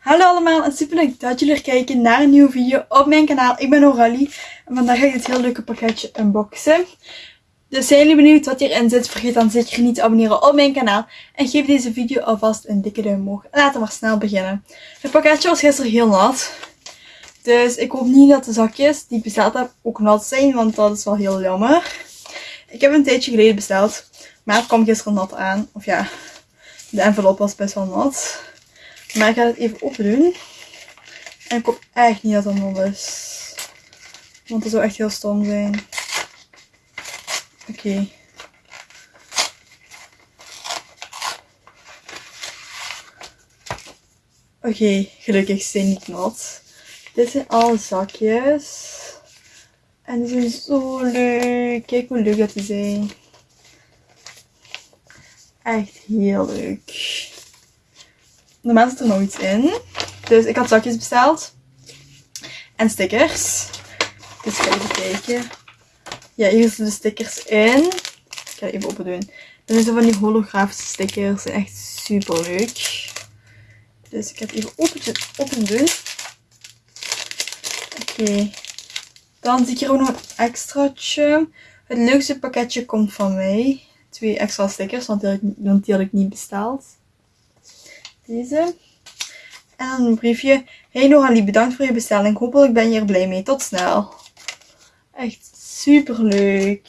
Hallo allemaal en super leuk dat jullie er kijken naar een nieuwe video op mijn kanaal. Ik ben Aurelie en vandaag ga ik dit heel leuke pakketje unboxen. Dus zijn jullie benieuwd wat hierin zit? Vergeet dan zeker niet te abonneren op mijn kanaal. En geef deze video alvast een dikke duim omhoog. En laten we maar snel beginnen. Het pakketje was gisteren heel nat. Dus ik hoop niet dat de zakjes die ik besteld heb ook nat zijn. Want dat is wel heel jammer. Ik heb een tijdje geleden besteld. Maar het kwam gisteren nat aan. Of ja, de envelop was best wel nat. Maar ik ga het even open doen. En ik hoop echt niet dat het nat is. Want dat zou echt heel stom zijn. Oké. Oké, gelukkig zijn niet nat. Dit zijn alle zakjes. En die zijn zo leuk. Kijk hoe leuk dat die zijn. Echt heel leuk. Normaal zit er nog iets in. Dus ik had zakjes besteld. En stickers. Dus ik ga even kijken. Ja, hier zitten de stickers in. Ik ga even open doen. Dat zijn zo van die holografische stickers. Zijn echt super leuk. Dus ik het even open, open doen. Oké. Dan zie ik hier ook nog een extraatje. Het leukste pakketje komt van mij. Twee extra stickers, want die had ik niet besteld. Deze. En dan een briefje. Hey Noralie, bedankt voor je bestelling. Hopelijk ben je er blij mee. Tot snel. Echt super leuk.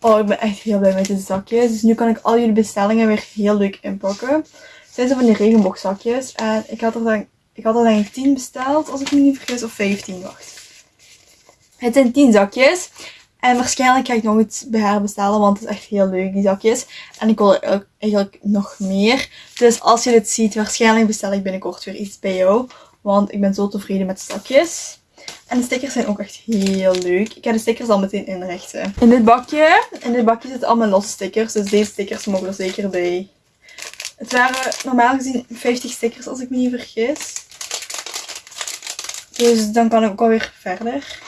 Oh, ik ben echt heel blij met deze zakjes. Dus nu kan ik al jullie bestellingen weer heel leuk inpakken. Het zijn zo van die regenboogzakjes. En ik had er dan, ik had er ik 10 besteld, als ik me niet vergis. Of 15, wacht. Het zijn 10 zakjes. En waarschijnlijk ga ik nog iets bij haar bestellen, want het is echt heel leuk, die zakjes. En ik wil er eigenlijk nog meer. Dus als je dit ziet, waarschijnlijk bestel ik binnenkort weer iets bij jou. Want ik ben zo tevreden met de zakjes. En de stickers zijn ook echt heel leuk. Ik ga de stickers al meteen inrichten. In dit bakje, in dit bakje zitten allemaal losse stickers. Dus deze stickers mogen er zeker bij. Het waren normaal gezien 50 stickers als ik me niet vergis. Dus dan kan ik ook alweer verder.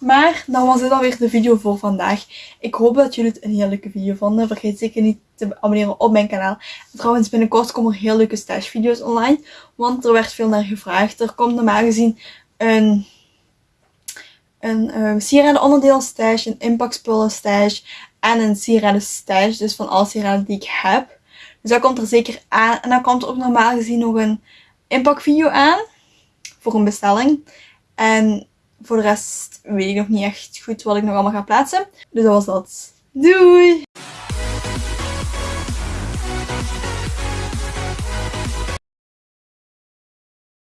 Maar dan was dit alweer de video voor vandaag. Ik hoop dat jullie het een heel leuke video vonden. Vergeet zeker niet te abonneren op mijn kanaal. En trouwens, binnenkort komen er heel leuke stash video's online. Want er werd veel naar gevraagd. Er komt normaal gezien een, een uh, sieraden onderdeel stash, een inpakspullen stash en een sieraden stash. Dus van alle sieraden die ik heb. Dus dat komt er zeker aan. En dan komt er ook normaal gezien nog een inpakvideo aan. Voor een bestelling. En voor de rest weet ik nog niet echt goed wat ik nog allemaal ga plaatsen. Dus dat was dat. Doei!